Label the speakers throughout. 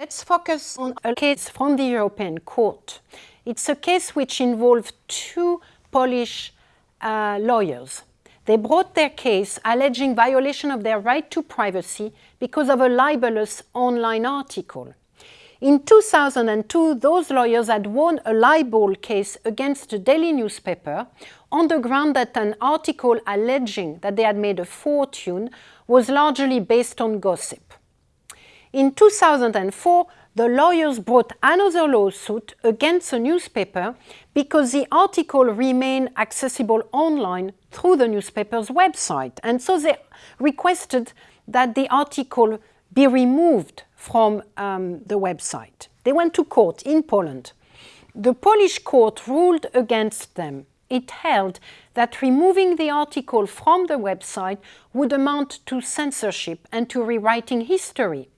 Speaker 1: Let's focus on a case from the European Court. It's a case which involved two Polish uh, lawyers. They brought their case alleging violation of their right to privacy because of a libelous online article. In 2002, those lawyers had won a libel case against a daily newspaper on the ground that an article alleging that they had made a fortune was largely based on gossip. In 2004, the lawyers brought another lawsuit against the newspaper because the article remained accessible online through the newspaper's website. And so they requested that the article be removed from um, the website. They went to court in Poland. The Polish court ruled against them. It held that removing the article from the website would amount to censorship and to rewriting history.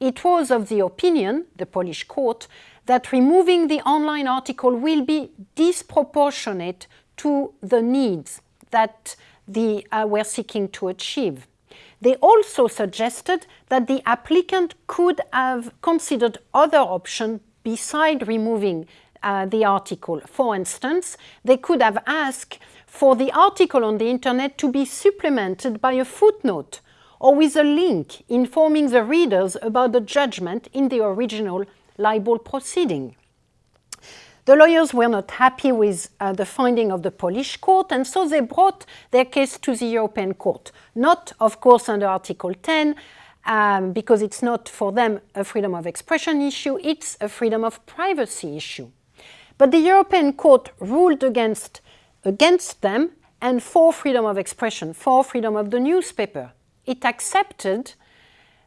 Speaker 1: It was of the opinion, the Polish court, that removing the online article will be disproportionate to the needs that they uh, were seeking to achieve. They also suggested that the applicant could have considered other options beside removing uh, the article. For instance, they could have asked for the article on the internet to be supplemented by a footnote or with a link informing the readers about the judgment in the original libel proceeding. The lawyers were not happy with uh, the finding of the Polish court and so they brought their case to the European court. Not, of course, under Article 10, um, because it's not for them a freedom of expression issue, it's a freedom of privacy issue. But the European court ruled against, against them and for freedom of expression, for freedom of the newspaper. It accepted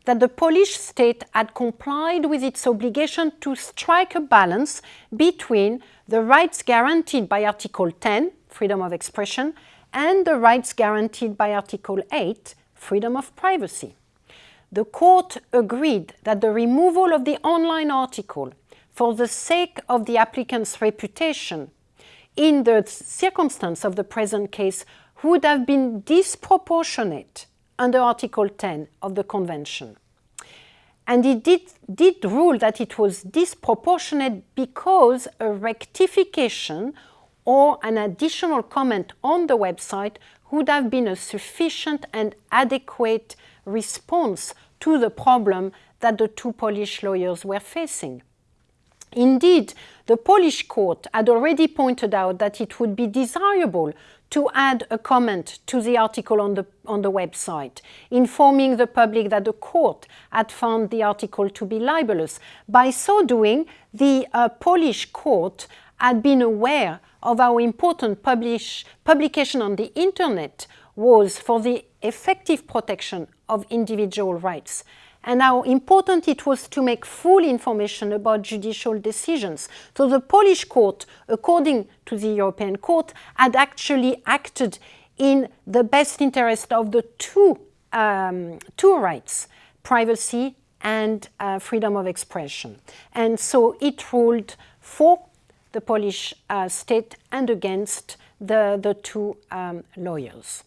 Speaker 1: that the Polish state had complied with its obligation to strike a balance between the rights guaranteed by Article 10, freedom of expression, and the rights guaranteed by Article 8, freedom of privacy. The court agreed that the removal of the online article for the sake of the applicant's reputation in the circumstance of the present case would have been disproportionate under Article 10 of the Convention. And it did, did rule that it was disproportionate because a rectification or an additional comment on the website would have been a sufficient and adequate response to the problem that the two Polish lawyers were facing. Indeed, the Polish court had already pointed out that it would be desirable to add a comment to the article on the, on the website, informing the public that the court had found the article to be libelous. By so doing, the uh, Polish court had been aware of how important publish, publication on the internet was for the effective protection of individual rights and how important it was to make full information about judicial decisions. So the Polish court, according to the European court, had actually acted in the best interest of the two, um, two rights, privacy and uh, freedom of expression. And so it ruled for the Polish uh, state and against the, the two um, lawyers.